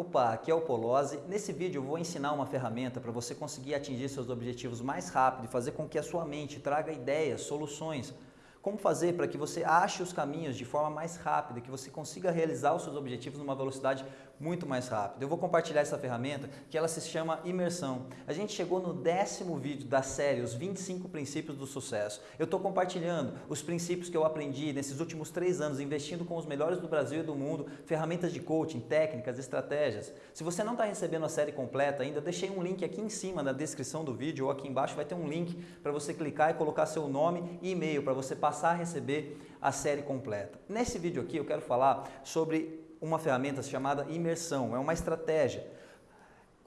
Opa, aqui é o Polozzi. Nesse vídeo eu vou ensinar uma ferramenta para você conseguir atingir seus objetivos mais rápido e fazer com que a sua mente traga ideias, soluções, como fazer para que você ache os caminhos de forma mais rápida, que você consiga realizar os seus objetivos numa velocidade muito mais rápida. Eu vou compartilhar essa ferramenta que ela se chama imersão. A gente chegou no décimo vídeo da série, os 25 princípios do sucesso. Eu estou compartilhando os princípios que eu aprendi nesses últimos três anos, investindo com os melhores do Brasil e do mundo, ferramentas de coaching, técnicas, estratégias. Se você não está recebendo a série completa ainda, eu deixei um link aqui em cima na descrição do vídeo ou aqui embaixo vai ter um link para você clicar e colocar seu nome e e-mail para você passar a receber a série completa. Nesse vídeo aqui eu quero falar sobre uma ferramenta chamada imersão, é uma estratégia.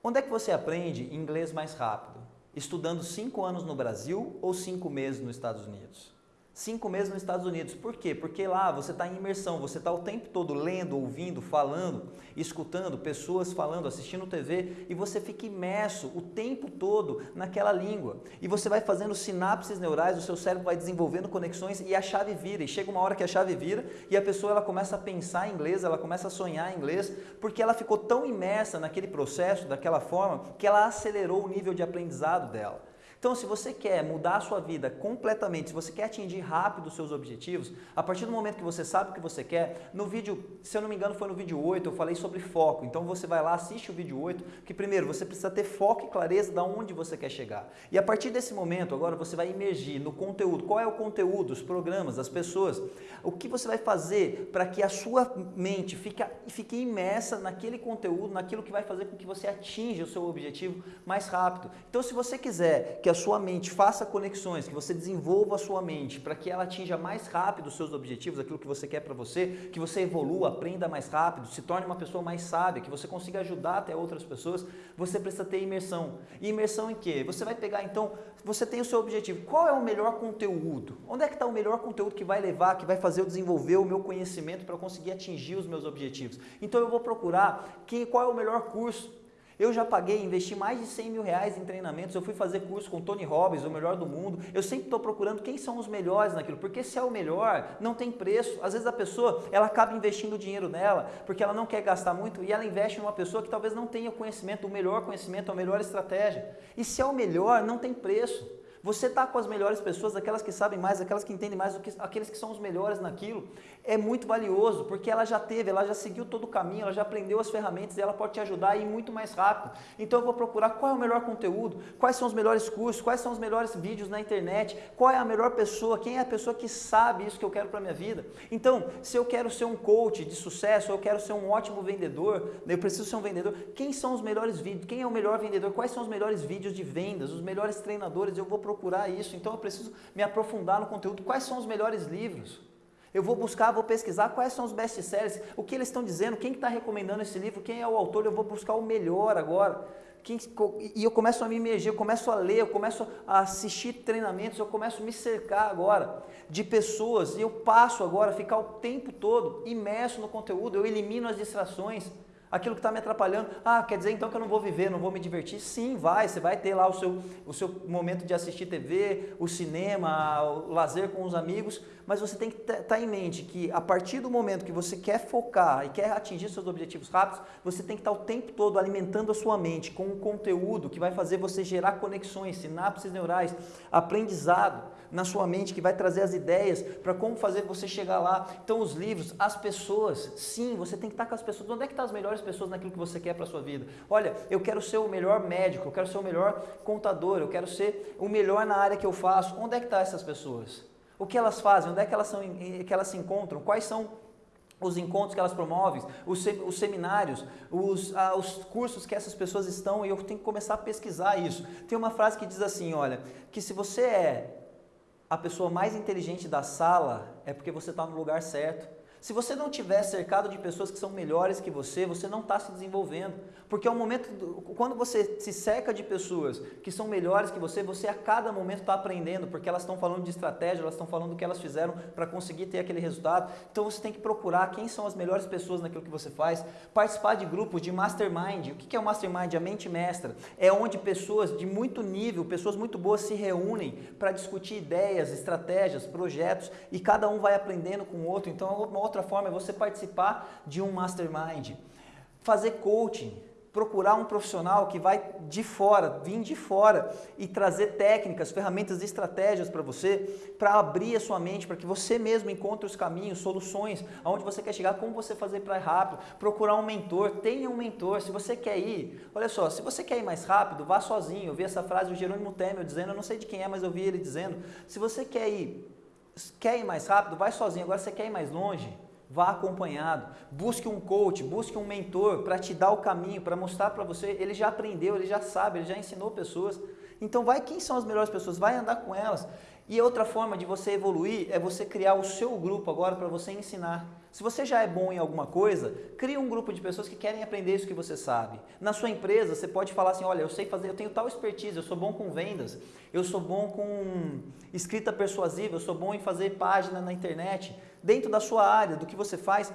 Onde é que você aprende inglês mais rápido? Estudando cinco anos no Brasil ou cinco meses nos Estados Unidos? Cinco meses nos Estados Unidos. Por quê? Porque lá você está em imersão, você está o tempo todo lendo, ouvindo, falando, escutando pessoas falando, assistindo TV e você fica imerso o tempo todo naquela língua. E você vai fazendo sinapses neurais, o seu cérebro vai desenvolvendo conexões e a chave vira. E chega uma hora que a chave vira e a pessoa ela começa a pensar em inglês, ela começa a sonhar em inglês, porque ela ficou tão imersa naquele processo, daquela forma, que ela acelerou o nível de aprendizado dela. Então, se você quer mudar a sua vida completamente, se você quer atingir rápido os seus objetivos, a partir do momento que você sabe o que você quer, no vídeo, se eu não me engano foi no vídeo 8, eu falei sobre foco. Então você vai lá, assiste o vídeo 8, que primeiro você precisa ter foco e clareza de onde você quer chegar. E a partir desse momento, agora você vai emergir no conteúdo. Qual é o conteúdo, os programas, as pessoas? O que você vai fazer para que a sua mente fique, fique imersa naquele conteúdo, naquilo que vai fazer com que você atinja o seu objetivo mais rápido. Então se você quiser que a sua mente faça conexões, que você desenvolva a sua mente para que ela atinja mais rápido os seus objetivos, aquilo que você quer para você, que você evolua, aprenda mais rápido, se torne uma pessoa mais sábia, que você consiga ajudar até outras pessoas, você precisa ter imersão. E imersão em quê? Você vai pegar então, você tem o seu objetivo. Qual é o melhor conteúdo? Onde é que está o melhor conteúdo que vai levar, que vai fazer eu desenvolver o meu conhecimento para conseguir atingir os meus objetivos? Então eu vou procurar quem, qual é o melhor curso eu já paguei, investi mais de 100 mil reais em treinamentos, eu fui fazer curso com Tony Robbins, o melhor do mundo. Eu sempre estou procurando quem são os melhores naquilo, porque se é o melhor, não tem preço. Às vezes a pessoa, ela acaba investindo dinheiro dela, porque ela não quer gastar muito, e ela investe em uma pessoa que talvez não tenha o conhecimento, o melhor conhecimento, a melhor estratégia. E se é o melhor, não tem preço. Você está com as melhores pessoas, aquelas que sabem mais, aquelas que entendem mais, aqueles que são os melhores naquilo, é muito valioso, porque ela já teve, ela já seguiu todo o caminho, ela já aprendeu as ferramentas e ela pode te ajudar a ir muito mais rápido. Então eu vou procurar qual é o melhor conteúdo, quais são os melhores cursos, quais são os melhores vídeos na internet, qual é a melhor pessoa, quem é a pessoa que sabe isso que eu quero para minha vida. Então, se eu quero ser um coach de sucesso, eu quero ser um ótimo vendedor, eu preciso ser um vendedor, quem são os melhores vídeos, quem é o melhor vendedor, quais são os melhores vídeos de vendas, os melhores treinadores, eu vou procurar procurar isso, então eu preciso me aprofundar no conteúdo. Quais são os melhores livros? Eu vou buscar, vou pesquisar quais são os best-sellers, o que eles estão dizendo, quem está recomendando esse livro, quem é o autor, eu vou buscar o melhor agora. Quem, e eu começo a me emergir, eu começo a ler, eu começo a assistir treinamentos, eu começo a me cercar agora de pessoas e eu passo agora a ficar o tempo todo imerso no conteúdo, eu elimino as distrações aquilo que está me atrapalhando. Ah, quer dizer então que eu não vou viver, não vou me divertir? Sim, vai, você vai ter lá o seu, o seu momento de assistir TV, o cinema, o lazer com os amigos, mas você tem que estar tá em mente que a partir do momento que você quer focar e quer atingir seus objetivos rápidos, você tem que estar tá o tempo todo alimentando a sua mente com um conteúdo que vai fazer você gerar conexões, sinapses neurais, aprendizado na sua mente que vai trazer as ideias para como fazer você chegar lá. Então os livros, as pessoas, sim, você tem que estar com as pessoas. Onde é que estão tá as melhores pessoas naquilo que você quer para a sua vida. Olha, eu quero ser o melhor médico, eu quero ser o melhor contador, eu quero ser o melhor na área que eu faço. Onde é que estão tá essas pessoas? O que elas fazem? Onde é que elas, são, que elas se encontram? Quais são os encontros que elas promovem, os, os seminários, os, ah, os cursos que essas pessoas estão e eu tenho que começar a pesquisar isso. Tem uma frase que diz assim, olha, que se você é a pessoa mais inteligente da sala, é porque você está no lugar certo. Se você não tiver cercado de pessoas que são melhores que você, você não está se desenvolvendo. Porque ao momento, do, quando você se cerca de pessoas que são melhores que você, você a cada momento está aprendendo, porque elas estão falando de estratégia, elas estão falando do que elas fizeram para conseguir ter aquele resultado. Então você tem que procurar quem são as melhores pessoas naquilo que você faz, participar de grupos de mastermind. O que é o mastermind? A mente mestra. É onde pessoas de muito nível, pessoas muito boas se reúnem para discutir ideias, estratégias, projetos e cada um vai aprendendo com o outro. Então é uma forma é você participar de um mastermind. fazer coaching, procurar um profissional que vai de fora, vir de fora e trazer técnicas, ferramentas e estratégias para você, para abrir a sua mente, para que você mesmo encontre os caminhos, soluções, aonde você quer chegar, como você fazer para ir rápido, procurar um mentor, tenha um mentor, se você quer ir, olha só, se você quer ir mais rápido, vá sozinho, eu vi essa frase do Jerônimo Temer dizendo, eu não sei de quem é, mas eu vi ele dizendo, se você quer ir, quer ir mais rápido, vai sozinho, agora você quer ir mais longe, vá acompanhado, busque um coach, busque um mentor para te dar o caminho, para mostrar para você, ele já aprendeu, ele já sabe, ele já ensinou pessoas. Então vai quem são as melhores pessoas, vai andar com elas. E outra forma de você evoluir é você criar o seu grupo agora para você ensinar. Se você já é bom em alguma coisa, crie um grupo de pessoas que querem aprender isso que você sabe. Na sua empresa, você pode falar assim, olha, eu sei fazer, eu tenho tal expertise, eu sou bom com vendas, eu sou bom com escrita persuasiva, eu sou bom em fazer página na internet. Dentro da sua área, do que você faz,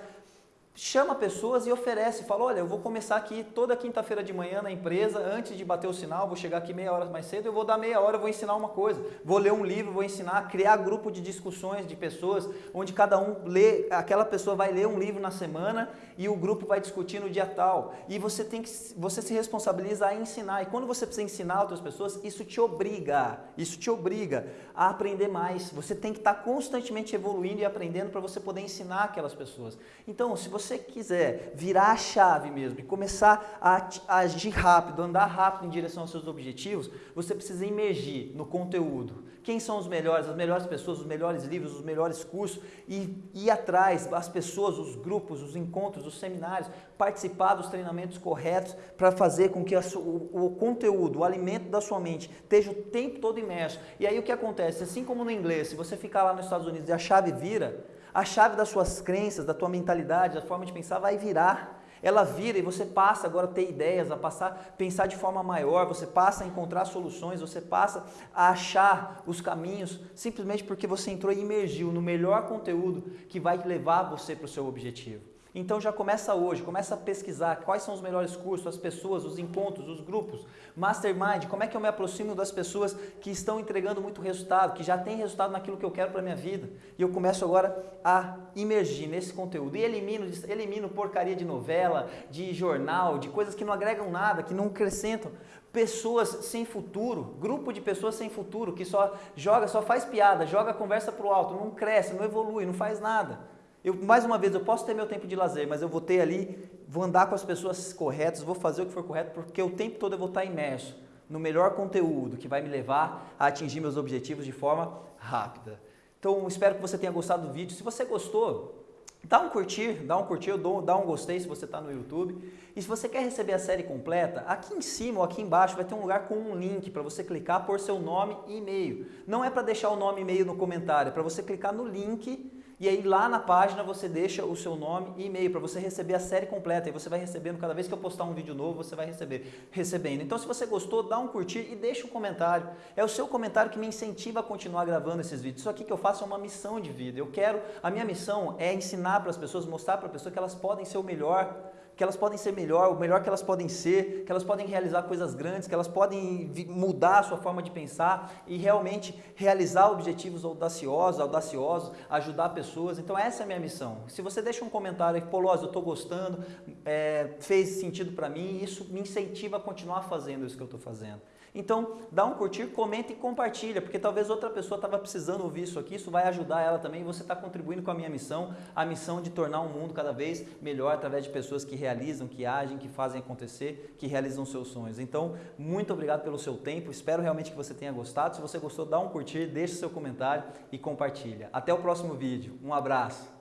chama pessoas e oferece, fala, olha, eu vou começar aqui toda quinta-feira de manhã na empresa, antes de bater o sinal, vou chegar aqui meia hora mais cedo, eu vou dar meia hora, vou ensinar uma coisa, vou ler um livro, vou ensinar, criar grupo de discussões de pessoas, onde cada um lê, aquela pessoa vai ler um livro na semana e o grupo vai discutir no dia tal, e você tem que, você se responsabiliza a ensinar, e quando você precisa ensinar outras pessoas, isso te obriga, isso te obriga a aprender mais, você tem que estar constantemente evoluindo e aprendendo para você poder ensinar aquelas pessoas. Então, se você você quiser virar a chave mesmo e começar a, agir rápido, andar rápido em direção aos seus objetivos, você precisa emergir no conteúdo. Quem são os melhores, as melhores pessoas, os melhores livros, os melhores cursos e ir atrás, as pessoas, os grupos, os encontros, os seminários, participar dos treinamentos corretos para fazer com que a, o, o conteúdo, o alimento da sua mente esteja o tempo todo imerso. E aí o que acontece? Assim como no inglês, se você ficar lá nos Estados Unidos e a chave vira, a chave das suas crenças, da tua mentalidade, da forma de pensar vai virar. Ela vira e você passa agora a ter ideias, a passar pensar de forma maior, você passa a encontrar soluções, você passa a achar os caminhos, simplesmente porque você entrou e imergiu no melhor conteúdo que vai levar você para o seu objetivo. Então já começa hoje, começa a pesquisar quais são os melhores cursos, as pessoas, os encontros, os grupos, mastermind, como é que eu me aproximo das pessoas que estão entregando muito resultado, que já têm resultado naquilo que eu quero para a minha vida. E eu começo agora a imergir nesse conteúdo e elimino, elimino porcaria de novela, de jornal, de coisas que não agregam nada, que não acrescentam. Pessoas sem futuro, grupo de pessoas sem futuro, que só joga, só faz piada, joga a conversa para o alto, não cresce, não evolui, não faz nada. Eu, mais uma vez, eu posso ter meu tempo de lazer, mas eu vou ter ali, vou andar com as pessoas corretas, vou fazer o que for correto, porque o tempo todo eu vou estar imerso no melhor conteúdo que vai me levar a atingir meus objetivos de forma rápida. Então, espero que você tenha gostado do vídeo. Se você gostou, dá um curtir, dá um curtir, dá um gostei se você está no YouTube. E se você quer receber a série completa, aqui em cima ou aqui embaixo vai ter um lugar com um link para você clicar por seu nome e e-mail. Não é para deixar o nome e e-mail no comentário, é para você clicar no link e aí lá na página você deixa o seu nome e e-mail para você receber a série completa. E você vai recebendo, cada vez que eu postar um vídeo novo, você vai receber, recebendo. Então se você gostou, dá um curtir e deixa um comentário. É o seu comentário que me incentiva a continuar gravando esses vídeos. Isso aqui que eu faço é uma missão de vida. Eu quero, a minha missão é ensinar para as pessoas, mostrar para as pessoas que elas podem ser o melhor que elas podem ser melhor, o melhor que elas podem ser, que elas podem realizar coisas grandes, que elas podem mudar a sua forma de pensar e realmente realizar objetivos audaciosos, audaciosos, ajudar pessoas. Então essa é a minha missão. Se você deixa um comentário pô, Loz, eu estou gostando, é, fez sentido para mim, isso me incentiva a continuar fazendo isso que eu estou fazendo. Então, dá um curtir, comenta e compartilha, porque talvez outra pessoa estava precisando ouvir isso aqui, isso vai ajudar ela também, você está contribuindo com a minha missão, a missão de tornar o mundo cada vez melhor através de pessoas que realizam, que agem, que fazem acontecer, que realizam seus sonhos. Então, muito obrigado pelo seu tempo, espero realmente que você tenha gostado. Se você gostou, dá um curtir, deixe seu comentário e compartilha. Até o próximo vídeo. Um abraço.